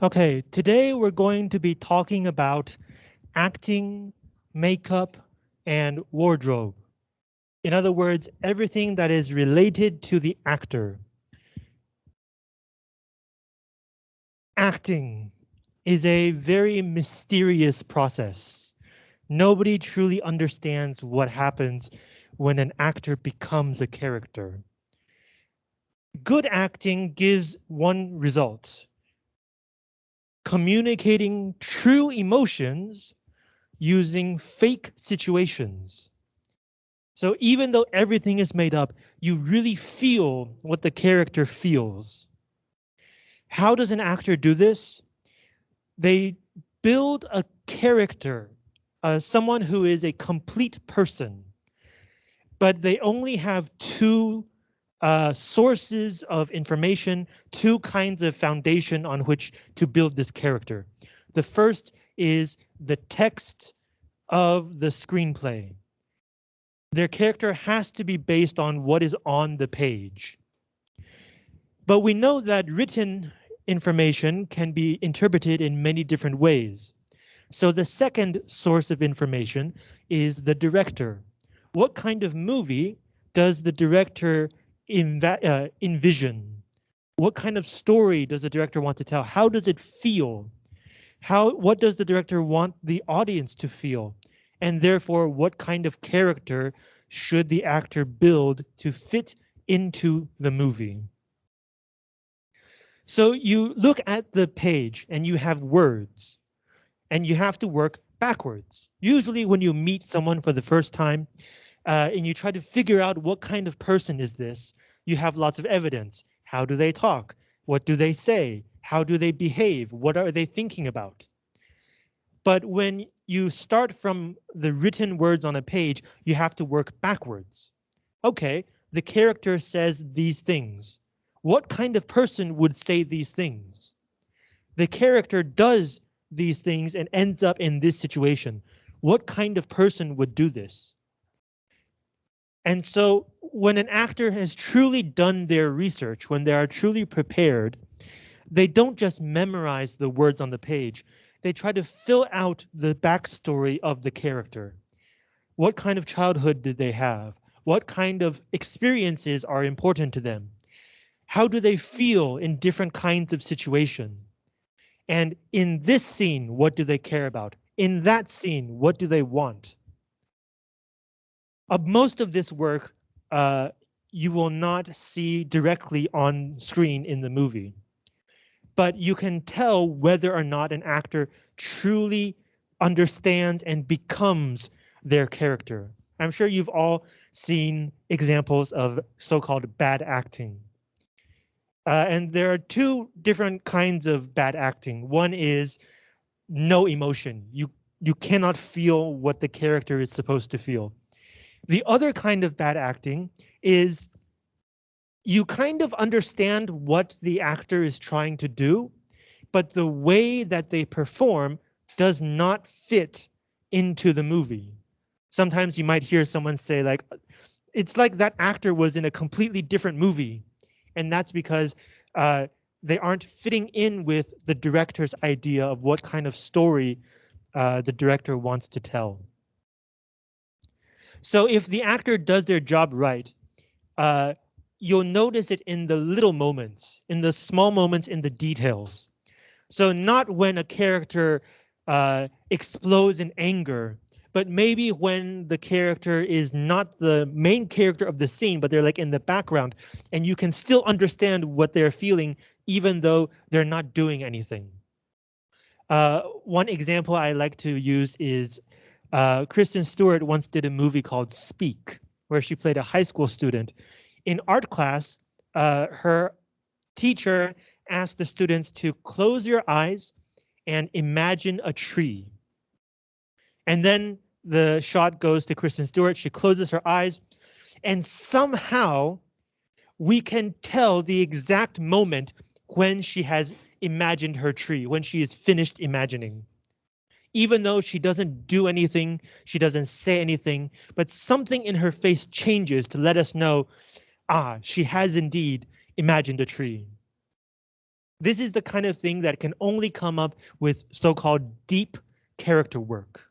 Okay, today we're going to be talking about acting, makeup, and wardrobe. In other words, everything that is related to the actor. Acting is a very mysterious process. Nobody truly understands what happens when an actor becomes a character. Good acting gives one result. Communicating true emotions using fake situations. So even though everything is made up, you really feel what the character feels. How does an actor do this? They build a character, uh, someone who is a complete person, but they only have two uh, sources of information, two kinds of foundation on which to build this character. The first is the text of the screenplay. Their character has to be based on what is on the page. But we know that written information can be interpreted in many different ways. So the second source of information is the director. What kind of movie does the director uh, envision? What kind of story does the director want to tell? How does it feel? How what does the director want the audience to feel? And therefore, what kind of character should the actor build to fit into the movie? So you look at the page and you have words and you have to work backwards. Usually when you meet someone for the first time, uh, and you try to figure out what kind of person is this, you have lots of evidence. How do they talk? What do they say? How do they behave? What are they thinking about? But when you start from the written words on a page, you have to work backwards. Okay, the character says these things. What kind of person would say these things? The character does these things and ends up in this situation. What kind of person would do this? And so when an actor has truly done their research, when they are truly prepared, they don't just memorize the words on the page. They try to fill out the backstory of the character. What kind of childhood did they have? What kind of experiences are important to them? How do they feel in different kinds of situation? And in this scene, what do they care about? In that scene, what do they want? Uh, most of this work uh, you will not see directly on screen in the movie, but you can tell whether or not an actor truly understands and becomes their character. I'm sure you've all seen examples of so-called bad acting. Uh, and there are two different kinds of bad acting. One is no emotion. You you cannot feel what the character is supposed to feel. The other kind of bad acting is you kind of understand what the actor is trying to do, but the way that they perform does not fit into the movie. Sometimes you might hear someone say like, it's like that actor was in a completely different movie. And that's because uh, they aren't fitting in with the director's idea of what kind of story uh, the director wants to tell. So if the actor does their job right, uh, you'll notice it in the little moments, in the small moments, in the details. So not when a character uh, explodes in anger, but maybe when the character is not the main character of the scene, but they're like in the background, and you can still understand what they're feeling, even though they're not doing anything. Uh, one example I like to use is uh, Kristen Stewart once did a movie called Speak, where she played a high school student. In art class, uh, her teacher asked the students to close your eyes and imagine a tree. And then the shot goes to Kristen Stewart. She closes her eyes and somehow we can tell the exact moment when she has imagined her tree, when she is finished imagining even though she doesn't do anything, she doesn't say anything, but something in her face changes to let us know, ah, she has indeed imagined a tree. This is the kind of thing that can only come up with so-called deep character work.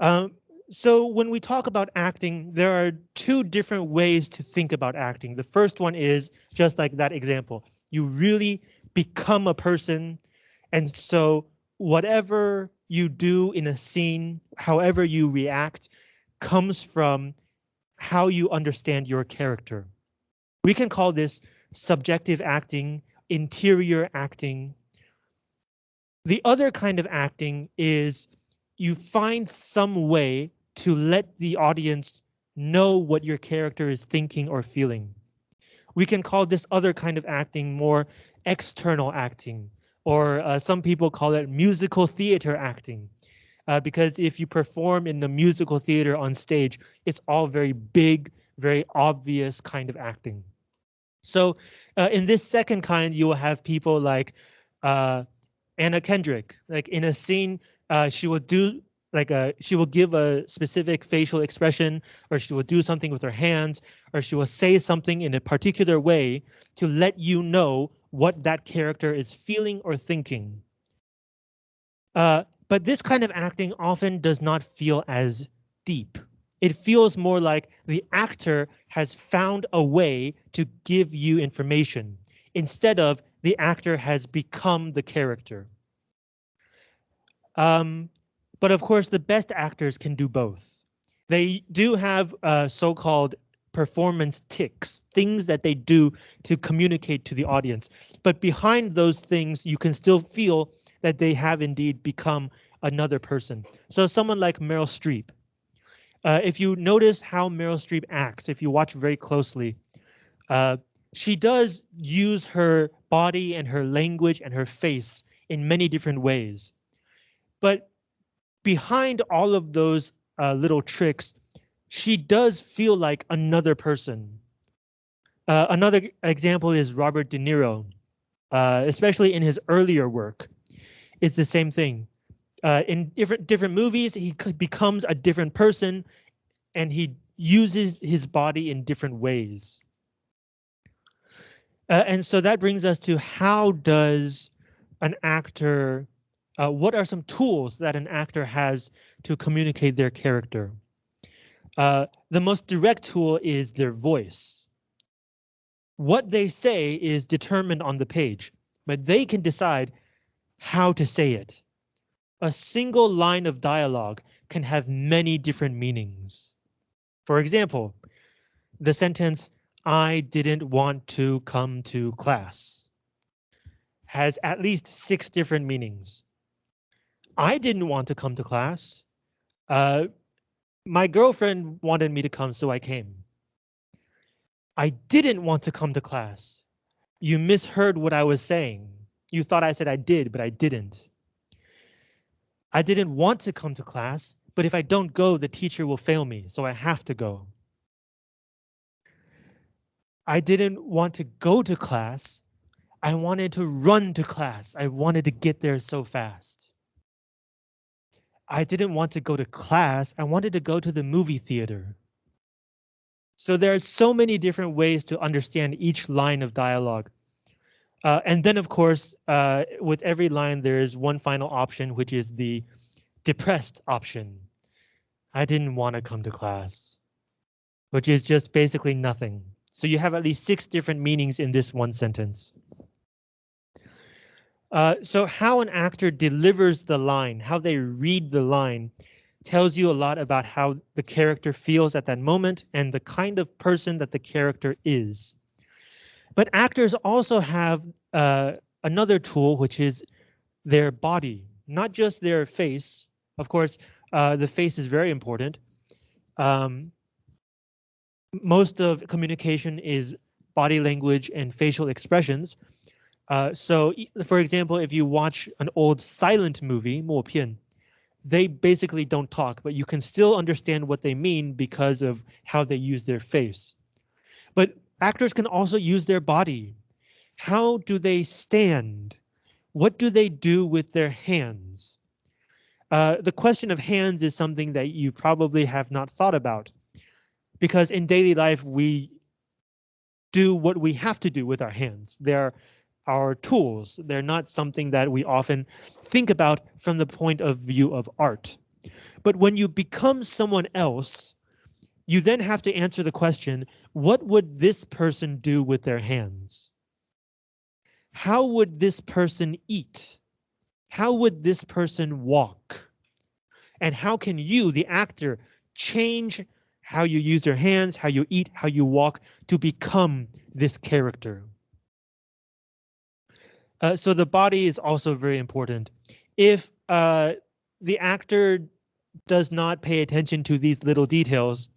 Um, so when we talk about acting, there are two different ways to think about acting. The first one is just like that example. You really become a person. And so whatever you do in a scene, however you react, comes from how you understand your character. We can call this subjective acting, interior acting. The other kind of acting is you find some way to let the audience know what your character is thinking or feeling. We can call this other kind of acting more external acting, or uh, some people call it musical theater acting. Uh, because if you perform in the musical theater on stage, it's all very big, very obvious kind of acting. So uh, in this second kind, you will have people like uh, Anna Kendrick, like in a scene, uh, she will do like a uh, she will give a specific facial expression or she will do something with her hands or she will say something in a particular way to let you know what that character is feeling or thinking. Uh, but this kind of acting often does not feel as deep. It feels more like the actor has found a way to give you information instead of the actor has become the character. Um, but of course, the best actors can do both. They do have uh, so-called performance tics, things that they do to communicate to the audience. But behind those things, you can still feel that they have indeed become another person. So someone like Meryl Streep. Uh, if you notice how Meryl Streep acts, if you watch very closely, uh, she does use her body and her language and her face in many different ways. But behind all of those uh, little tricks, she does feel like another person. Uh, another example is Robert De Niro, uh, especially in his earlier work. It's the same thing. Uh, in different different movies, he becomes a different person, and he uses his body in different ways. Uh, and so that brings us to how does an actor uh, what are some tools that an actor has to communicate their character? Uh, the most direct tool is their voice. What they say is determined on the page, but they can decide how to say it. A single line of dialogue can have many different meanings. For example, the sentence, I didn't want to come to class has at least six different meanings. I didn't want to come to class. Uh, my girlfriend wanted me to come, so I came. I didn't want to come to class. You misheard what I was saying. You thought I said I did, but I didn't. I didn't want to come to class, but if I don't go, the teacher will fail me, so I have to go. I didn't want to go to class. I wanted to run to class. I wanted to get there so fast. I didn't want to go to class. I wanted to go to the movie theater. So there are so many different ways to understand each line of dialogue. Uh, and then, of course, uh, with every line, there is one final option, which is the depressed option. I didn't want to come to class, which is just basically nothing. So you have at least six different meanings in this one sentence. Uh, so how an actor delivers the line, how they read the line, tells you a lot about how the character feels at that moment and the kind of person that the character is. But actors also have uh, another tool, which is their body, not just their face. Of course, uh, the face is very important. Um, most of communication is body language and facial expressions, uh, so, for example, if you watch an old silent movie, 默片, they basically don't talk, but you can still understand what they mean because of how they use their face. But actors can also use their body. How do they stand? What do they do with their hands? Uh, the question of hands is something that you probably have not thought about because in daily life, we do what we have to do with our hands. They're our tools. They're not something that we often think about from the point of view of art. But when you become someone else, you then have to answer the question, what would this person do with their hands? How would this person eat? How would this person walk? And how can you, the actor, change how you use your hands, how you eat, how you walk to become this character? Uh, so the body is also very important. If uh, the actor does not pay attention to these little details,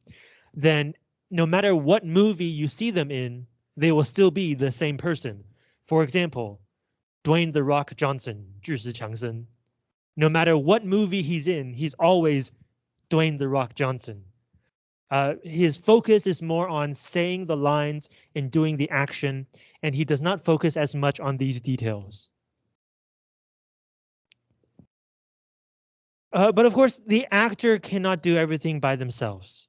then no matter what movie you see them in, they will still be the same person. For example, Dwayne The Rock Johnson, 巨石强森. No matter what movie he's in, he's always Dwayne The Rock Johnson. Uh, his focus is more on saying the lines and doing the action, and he does not focus as much on these details. Uh, but of course, the actor cannot do everything by themselves.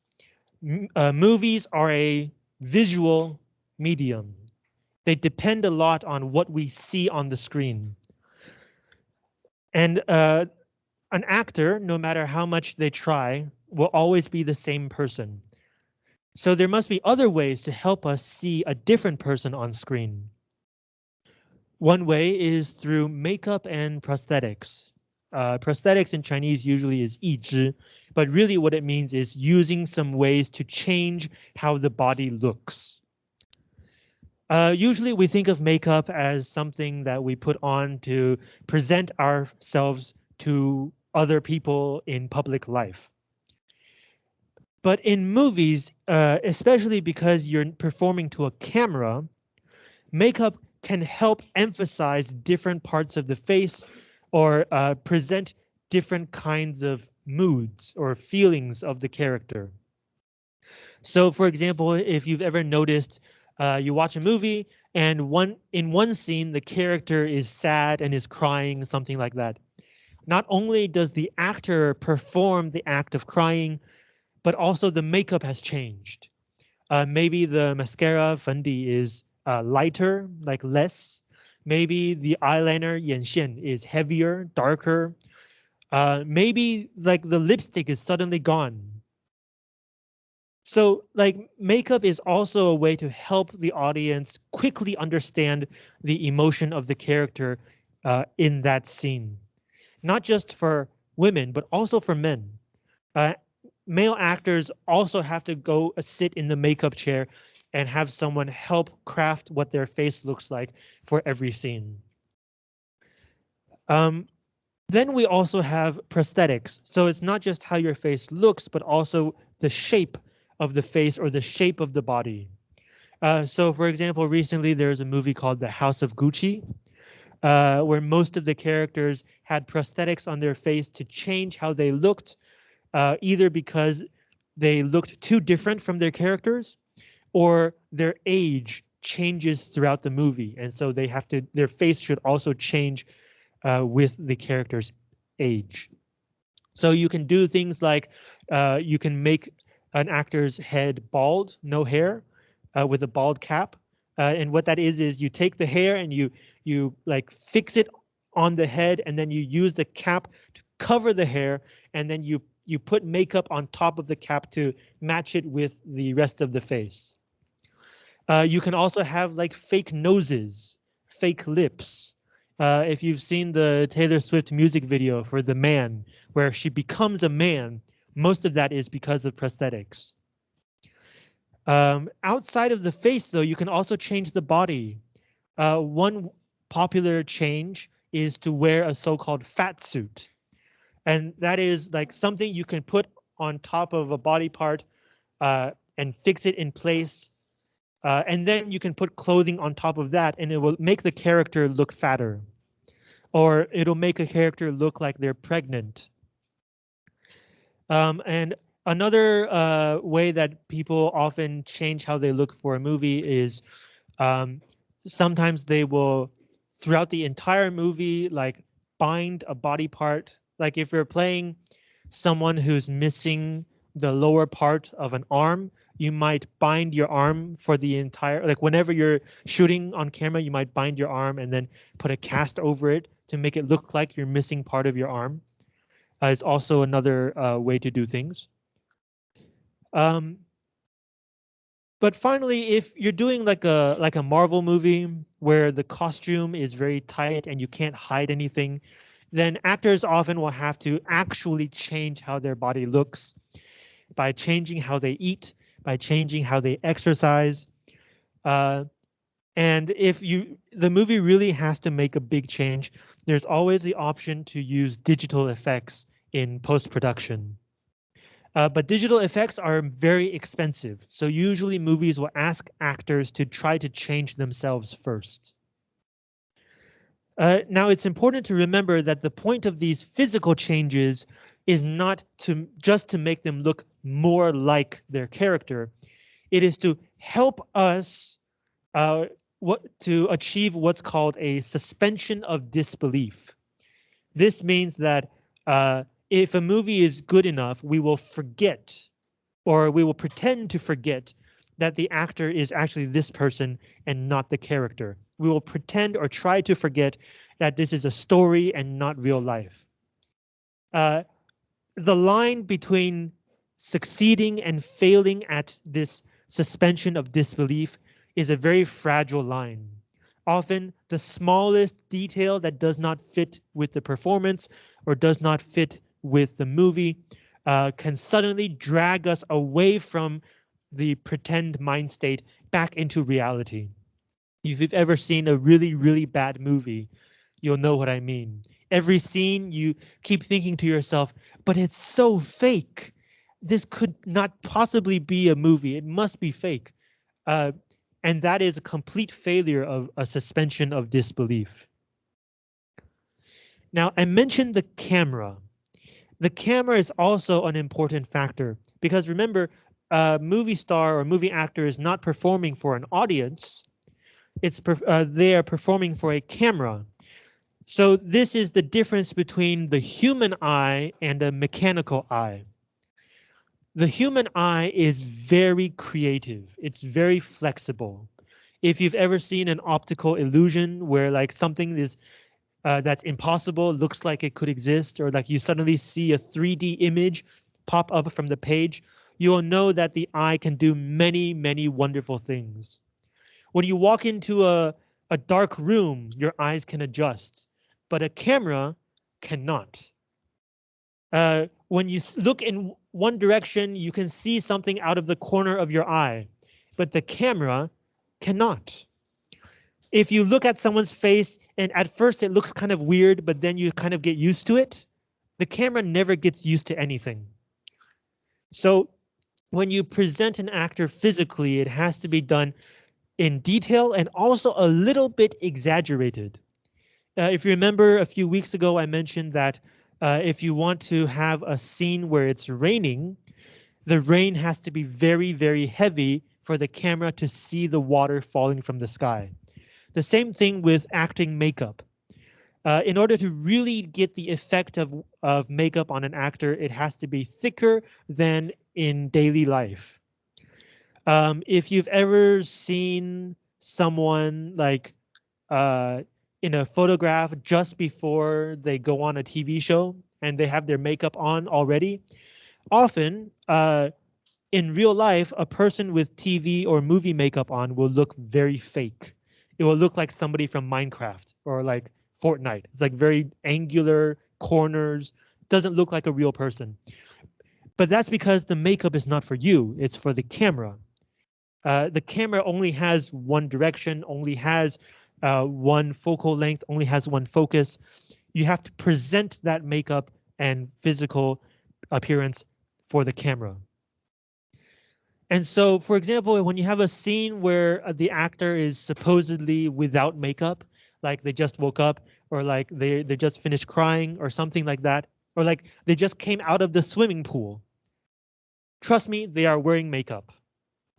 M uh, movies are a visual medium. They depend a lot on what we see on the screen. And uh, an actor, no matter how much they try, will always be the same person. So there must be other ways to help us see a different person on screen. One way is through makeup and prosthetics. Uh, prosthetics in Chinese usually is 义肢, but really what it means is using some ways to change how the body looks. Uh, usually we think of makeup as something that we put on to present ourselves to other people in public life. But in movies, uh, especially because you're performing to a camera, makeup can help emphasize different parts of the face or uh, present different kinds of moods or feelings of the character. So for example, if you've ever noticed uh, you watch a movie and one in one scene the character is sad and is crying, something like that. Not only does the actor perform the act of crying, but also the makeup has changed. Uh, maybe the mascara Fendi is uh, lighter, like less, Maybe the eyeliner Yanxian is heavier, darker. Uh, maybe like the lipstick is suddenly gone. So like makeup is also a way to help the audience quickly understand the emotion of the character uh, in that scene. Not just for women, but also for men. Uh, male actors also have to go uh, sit in the makeup chair and have someone help craft what their face looks like for every scene. Um, then we also have prosthetics. So it's not just how your face looks, but also the shape of the face or the shape of the body. Uh, so for example, recently there was a movie called The House of Gucci, uh, where most of the characters had prosthetics on their face to change how they looked, uh, either because they looked too different from their characters or their age changes throughout the movie. And so they have to, their face should also change uh, with the character's age. So you can do things like uh, you can make an actor's head bald, no hair, uh, with a bald cap. Uh, and what that is, is you take the hair and you you like fix it on the head and then you use the cap to cover the hair and then you you put makeup on top of the cap to match it with the rest of the face. Uh, you can also have like fake noses, fake lips. Uh, if you've seen the Taylor Swift music video for The Man, where she becomes a man, most of that is because of prosthetics. Um, outside of the face, though, you can also change the body. Uh, one popular change is to wear a so-called fat suit. And that is like something you can put on top of a body part uh, and fix it in place uh, and then you can put clothing on top of that and it will make the character look fatter. Or it'll make a character look like they're pregnant. Um, and another uh, way that people often change how they look for a movie is um, sometimes they will, throughout the entire movie, like bind a body part. Like if you're playing someone who's missing the lower part of an arm, you might bind your arm for the entire, like whenever you're shooting on camera, you might bind your arm and then put a cast over it to make it look like you're missing part of your arm. Uh, is also another uh, way to do things. Um, but finally, if you're doing like a like a Marvel movie where the costume is very tight and you can't hide anything, then actors often will have to actually change how their body looks by changing how they eat, by changing how they exercise. Uh, and if you the movie really has to make a big change, there's always the option to use digital effects in post-production. Uh, but digital effects are very expensive, so usually movies will ask actors to try to change themselves first. Uh, now, it's important to remember that the point of these physical changes is not to just to make them look more like their character. It is to help us uh, what to achieve what's called a suspension of disbelief. This means that uh, if a movie is good enough, we will forget or we will pretend to forget that the actor is actually this person and not the character. We will pretend or try to forget that this is a story and not real life. Uh, the line between succeeding and failing at this suspension of disbelief is a very fragile line. Often the smallest detail that does not fit with the performance or does not fit with the movie uh, can suddenly drag us away from the pretend mind state back into reality. If you've ever seen a really, really bad movie, you'll know what I mean. Every scene you keep thinking to yourself, but it's so fake. This could not possibly be a movie. It must be fake. Uh, and that is a complete failure of a suspension of disbelief. Now, I mentioned the camera. The camera is also an important factor because remember, a movie star or movie actor is not performing for an audience. It's uh, they are performing for a camera. So this is the difference between the human eye and a mechanical eye. The human eye is very creative. It's very flexible. If you've ever seen an optical illusion where like something is uh, that's impossible, looks like it could exist, or like you suddenly see a 3D image pop up from the page, you will know that the eye can do many, many wonderful things. When you walk into a, a dark room, your eyes can adjust, but a camera cannot. Uh, when you look in one direction, you can see something out of the corner of your eye, but the camera cannot if you look at someone's face and at first it looks kind of weird, but then you kind of get used to it, the camera never gets used to anything. So when you present an actor physically, it has to be done in detail and also a little bit exaggerated. Uh, if you remember a few weeks ago, I mentioned that uh, if you want to have a scene where it's raining, the rain has to be very, very heavy for the camera to see the water falling from the sky. The same thing with acting makeup. Uh, in order to really get the effect of, of makeup on an actor, it has to be thicker than in daily life. Um, if you've ever seen someone like uh, in a photograph just before they go on a TV show and they have their makeup on already, often uh, in real life, a person with TV or movie makeup on will look very fake it will look like somebody from Minecraft or like Fortnite. It's like very angular corners, doesn't look like a real person. But that's because the makeup is not for you, it's for the camera. Uh, the camera only has one direction, only has uh, one focal length, only has one focus. You have to present that makeup and physical appearance for the camera. And so, for example, when you have a scene where uh, the actor is supposedly without makeup, like they just woke up or like they, they just finished crying or something like that, or like they just came out of the swimming pool. Trust me, they are wearing makeup.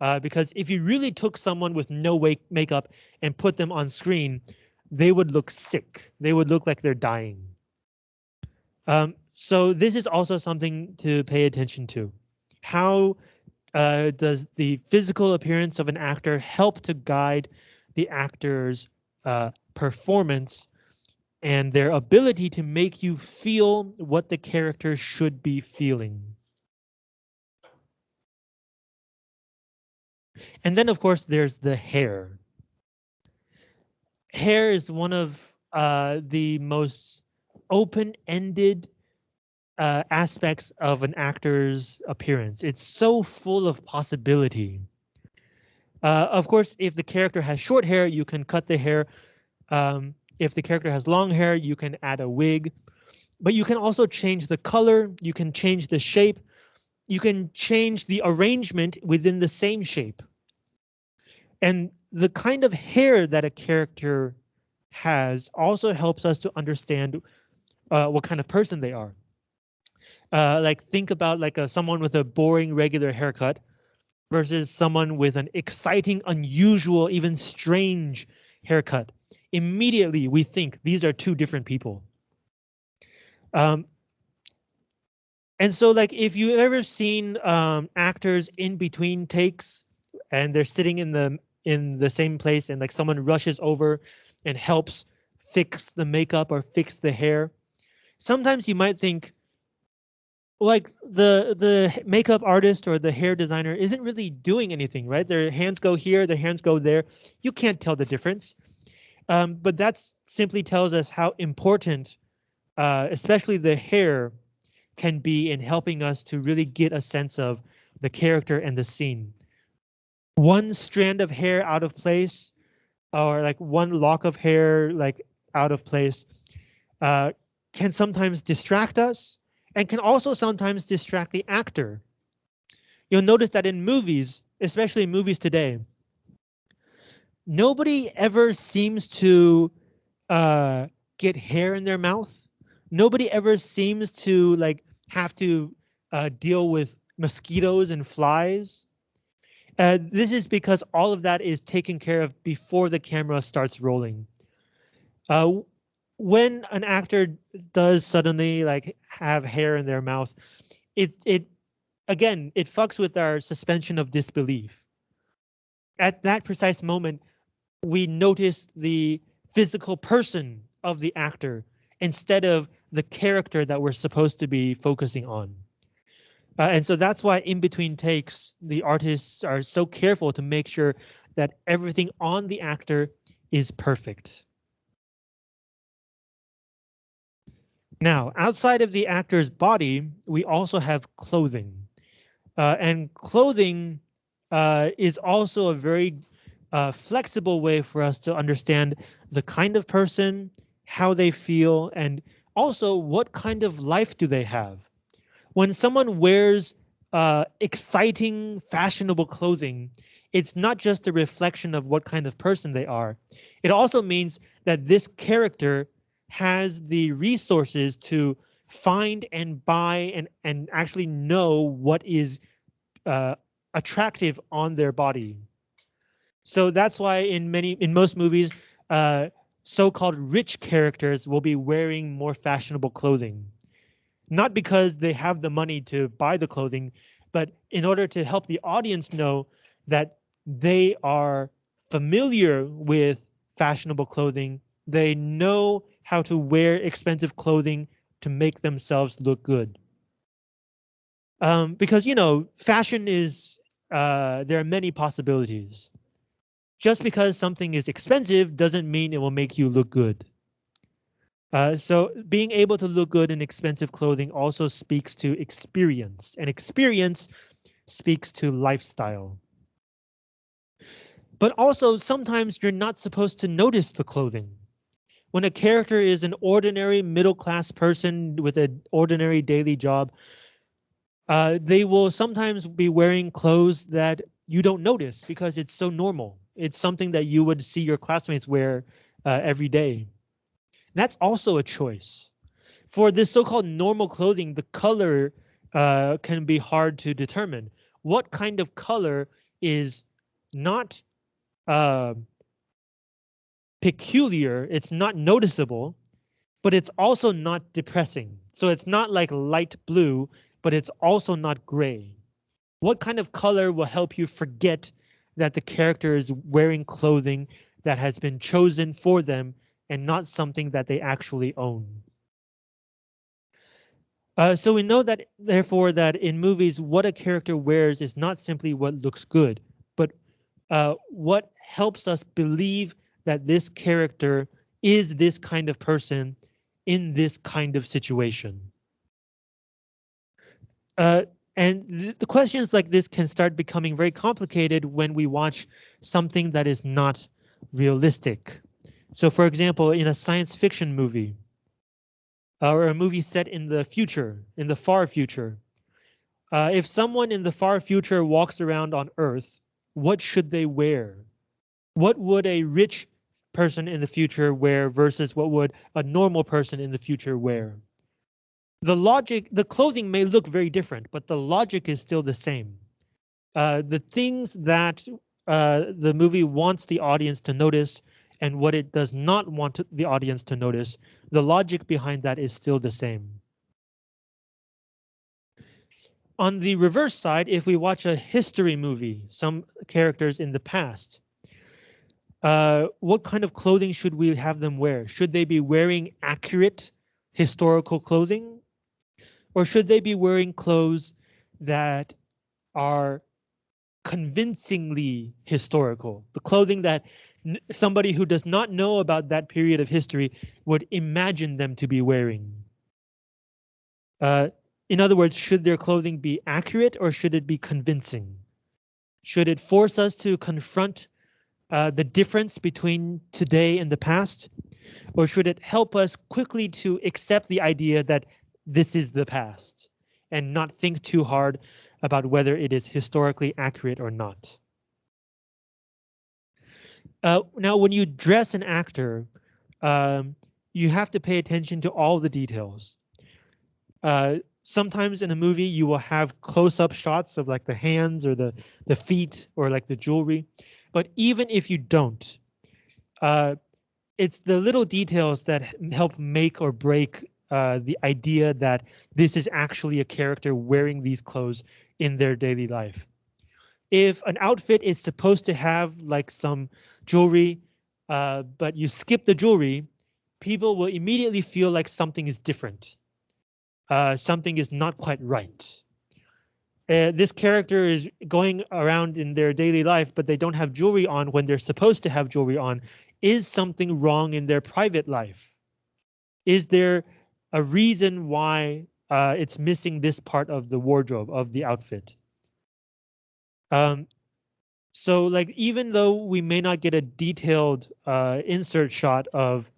Uh, because if you really took someone with no makeup and put them on screen, they would look sick. They would look like they're dying. Um, so this is also something to pay attention to. How uh, does the physical appearance of an actor help to guide the actor's uh, performance and their ability to make you feel what the character should be feeling. And then, of course, there's the hair. Hair is one of uh, the most open-ended uh, aspects of an actor's appearance. It's so full of possibility. Uh, of course, if the character has short hair, you can cut the hair. Um, if the character has long hair, you can add a wig. But you can also change the color, you can change the shape, you can change the arrangement within the same shape. And the kind of hair that a character has also helps us to understand uh, what kind of person they are. Uh, like think about like a, someone with a boring regular haircut versus someone with an exciting, unusual, even strange haircut. Immediately we think these are two different people. Um, and so like if you ever seen um, actors in between takes and they're sitting in the in the same place and like someone rushes over and helps fix the makeup or fix the hair. Sometimes you might think, like the the makeup artist or the hair designer isn't really doing anything, right? Their hands go here, their hands go there. You can't tell the difference. Um, but that simply tells us how important, uh, especially the hair, can be in helping us to really get a sense of the character and the scene. One strand of hair out of place, or like one lock of hair like out of place, uh, can sometimes distract us and can also sometimes distract the actor. You'll notice that in movies, especially movies today, nobody ever seems to uh, get hair in their mouth. Nobody ever seems to like have to uh, deal with mosquitoes and flies. Uh, this is because all of that is taken care of before the camera starts rolling. Uh, when an actor does suddenly like have hair in their mouth, it it again it fucks with our suspension of disbelief. At that precise moment, we notice the physical person of the actor instead of the character that we're supposed to be focusing on. Uh, and so that's why in between takes, the artists are so careful to make sure that everything on the actor is perfect. Now, outside of the actor's body, we also have clothing. Uh, and clothing uh, is also a very uh, flexible way for us to understand the kind of person, how they feel, and also what kind of life do they have. When someone wears uh, exciting, fashionable clothing, it's not just a reflection of what kind of person they are. It also means that this character has the resources to find and buy and, and actually know what is uh, attractive on their body. So that's why in many in most movies, uh, so-called rich characters will be wearing more fashionable clothing. Not because they have the money to buy the clothing, but in order to help the audience know that they are familiar with fashionable clothing. They know how to wear expensive clothing to make themselves look good. Um, because, you know, fashion is, uh, there are many possibilities. Just because something is expensive doesn't mean it will make you look good. Uh, so being able to look good in expensive clothing also speaks to experience and experience speaks to lifestyle. But also sometimes you're not supposed to notice the clothing when a character is an ordinary middle class person with an ordinary daily job, uh, they will sometimes be wearing clothes that you don't notice because it's so normal. It's something that you would see your classmates wear uh, every day. That's also a choice. For this so-called normal clothing, the color uh, can be hard to determine. What kind of color is not uh, peculiar, it's not noticeable, but it's also not depressing. So it's not like light blue, but it's also not gray. What kind of color will help you forget that the character is wearing clothing that has been chosen for them and not something that they actually own? Uh, so we know that, therefore, that in movies, what a character wears is not simply what looks good, but uh, what helps us believe that this character is this kind of person in this kind of situation. Uh, and th the questions like this can start becoming very complicated when we watch something that is not realistic. So for example, in a science fiction movie, or a movie set in the future, in the far future, uh, if someone in the far future walks around on Earth, what should they wear? What would a rich person in the future wear versus what would a normal person in the future wear? The logic, the clothing may look very different, but the logic is still the same. Uh, the things that uh, the movie wants the audience to notice and what it does not want to, the audience to notice, the logic behind that is still the same. On the reverse side, if we watch a history movie, some characters in the past, uh, what kind of clothing should we have them wear? Should they be wearing accurate historical clothing? Or should they be wearing clothes that are convincingly historical? The clothing that somebody who does not know about that period of history would imagine them to be wearing. Uh, in other words, should their clothing be accurate or should it be convincing? Should it force us to confront uh, the difference between today and the past? Or should it help us quickly to accept the idea that this is the past and not think too hard about whether it is historically accurate or not. Uh, now, when you dress an actor, um, you have to pay attention to all the details. Uh, sometimes in a movie, you will have close-up shots of like the hands or the, the feet or like the jewelry. But even if you don't, uh, it's the little details that help make or break uh, the idea that this is actually a character wearing these clothes in their daily life. If an outfit is supposed to have like some jewelry, uh, but you skip the jewelry, people will immediately feel like something is different. Uh, something is not quite right. Uh, this character is going around in their daily life, but they don't have jewelry on when they're supposed to have jewelry on. Is something wrong in their private life? Is there a reason why uh, it's missing this part of the wardrobe of the outfit. Um, so like even though we may not get a detailed uh, insert shot of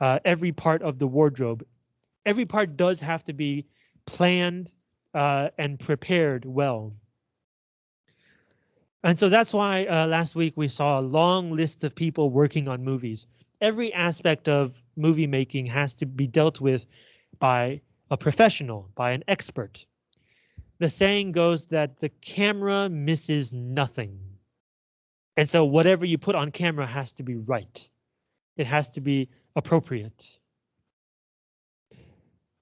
uh, every part of the wardrobe, every part does have to be planned uh, and prepared well. And so that's why uh, last week we saw a long list of people working on movies. Every aspect of movie making has to be dealt with by a professional, by an expert. The saying goes that the camera misses nothing. And so whatever you put on camera has to be right. It has to be appropriate.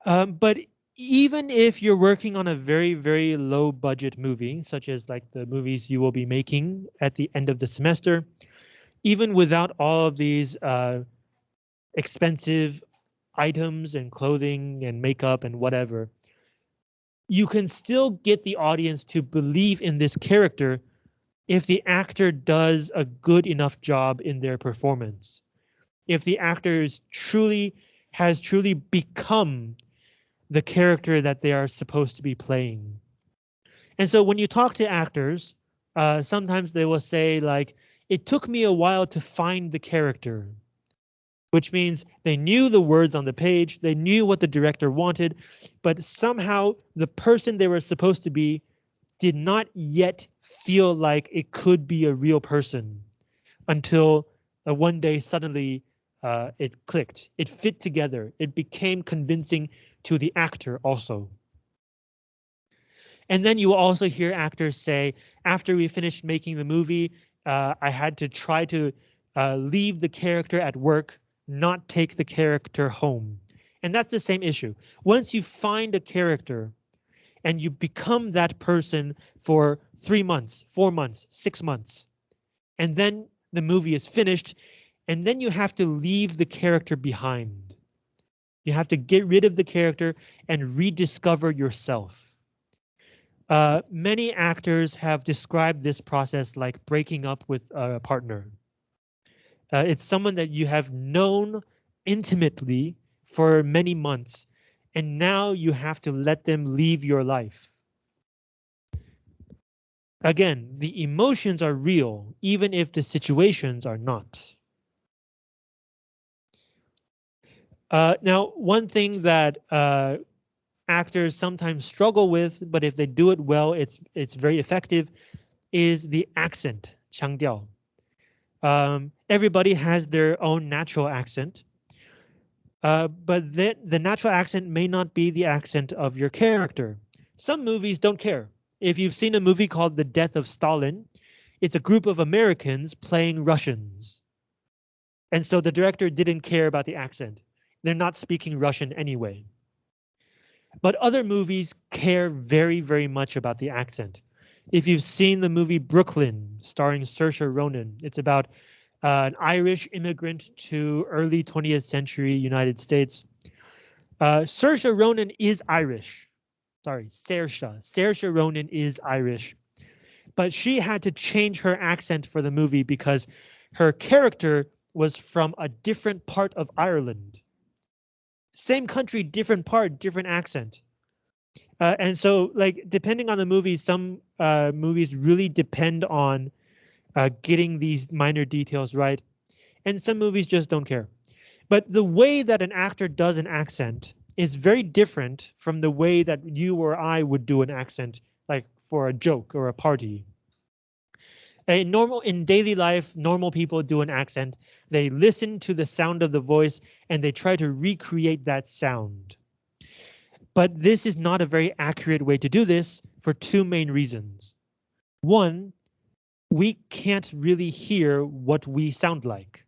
Um, but even if you're working on a very, very low budget movie, such as like the movies you will be making at the end of the semester, even without all of these uh, expensive items and clothing and makeup and whatever, you can still get the audience to believe in this character if the actor does a good enough job in their performance. If the actor is truly has truly become the character that they are supposed to be playing. And so when you talk to actors, uh, sometimes they will say like, it took me a while to find the character which means they knew the words on the page, they knew what the director wanted, but somehow the person they were supposed to be did not yet feel like it could be a real person until uh, one day suddenly uh, it clicked, it fit together, it became convincing to the actor also. And then you will also hear actors say, after we finished making the movie, uh, I had to try to uh, leave the character at work not take the character home. And that's the same issue. Once you find a character and you become that person for three months, four months, six months. And then the movie is finished and then you have to leave the character behind. You have to get rid of the character and rediscover yourself. Uh, many actors have described this process like breaking up with a partner. Uh, it's someone that you have known intimately for many months, and now you have to let them leave your life. Again, the emotions are real, even if the situations are not. Uh, now, one thing that uh, actors sometimes struggle with, but if they do it well, it's it's very effective, is the accent, 腔调. Um, everybody has their own natural accent, uh, but the, the natural accent may not be the accent of your character. Some movies don't care. If you've seen a movie called The Death of Stalin, it's a group of Americans playing Russians. And so the director didn't care about the accent. They're not speaking Russian anyway. But other movies care very, very much about the accent. If you've seen the movie Brooklyn, starring Saoirse Ronan, it's about uh, an Irish immigrant to early 20th century United States. Uh, Saoirse Ronan is Irish. Sorry, Saoirse. Saoirse Ronan is Irish. But she had to change her accent for the movie because her character was from a different part of Ireland. Same country, different part, different accent. Uh, and so like depending on the movie, some uh, movies really depend on uh, getting these minor details right. And some movies just don't care. But the way that an actor does an accent is very different from the way that you or I would do an accent, like for a joke or a party. In normal in daily life, normal people do an accent. They listen to the sound of the voice and they try to recreate that sound. But this is not a very accurate way to do this for two main reasons. One, we can't really hear what we sound like.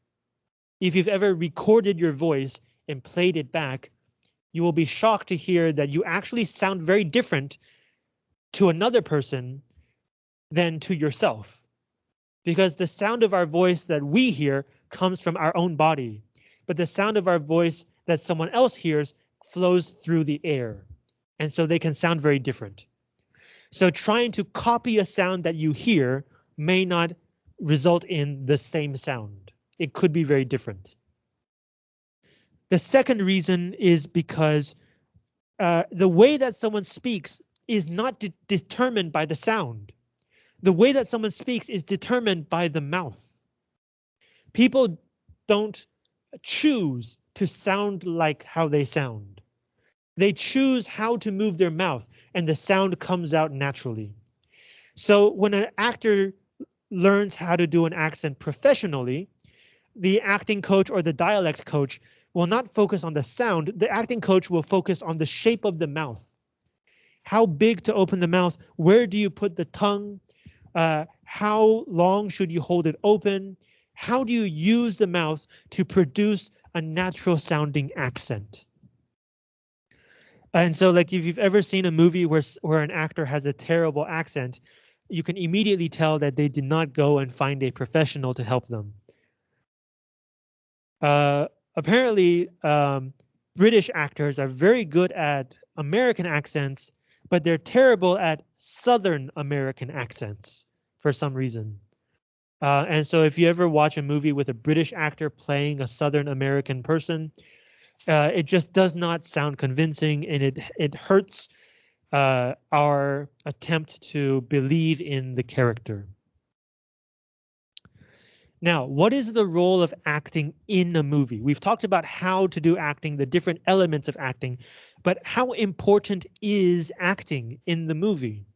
If you've ever recorded your voice and played it back, you will be shocked to hear that you actually sound very different to another person than to yourself because the sound of our voice that we hear comes from our own body, but the sound of our voice that someone else hears flows through the air. And so they can sound very different. So trying to copy a sound that you hear may not result in the same sound. It could be very different. The second reason is because uh, the way that someone speaks is not de determined by the sound the way that someone speaks is determined by the mouth. People don't choose to sound like how they sound. They choose how to move their mouth and the sound comes out naturally. So when an actor learns how to do an accent professionally, the acting coach or the dialect coach will not focus on the sound. The acting coach will focus on the shape of the mouth. How big to open the mouth? Where do you put the tongue? Uh, how long should you hold it open? How do you use the mouth to produce a natural sounding accent? And so like if you've ever seen a movie where, where an actor has a terrible accent, you can immediately tell that they did not go and find a professional to help them. Uh, apparently, um, British actors are very good at American accents but they're terrible at Southern American accents for some reason. Uh, and so if you ever watch a movie with a British actor playing a Southern American person, uh, it just does not sound convincing and it it hurts uh, our attempt to believe in the character. Now, what is the role of acting in a movie? We've talked about how to do acting, the different elements of acting, but how important is acting in the movie?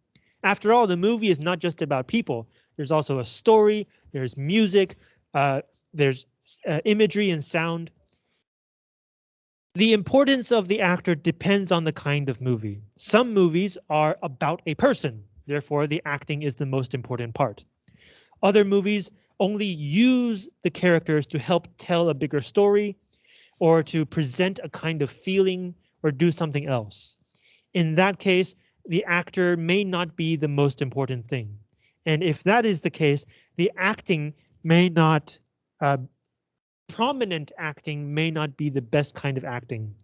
After all, the movie is not just about people. There's also a story, there's music, uh, there's uh, imagery and sound. The importance of the actor depends on the kind of movie. Some movies are about a person, therefore the acting is the most important part. Other movies only use the characters to help tell a bigger story or to present a kind of feeling or do something else. In that case, the actor may not be the most important thing. And if that is the case, the acting may not, uh, prominent acting may not be the best kind of acting.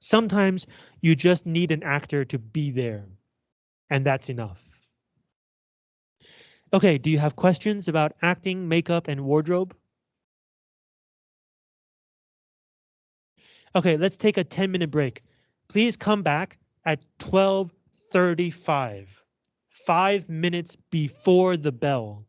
Sometimes you just need an actor to be there, and that's enough. Okay, do you have questions about acting, makeup, and wardrobe? Okay, let's take a 10 minute break. Please come back at 1235, five minutes before the bell.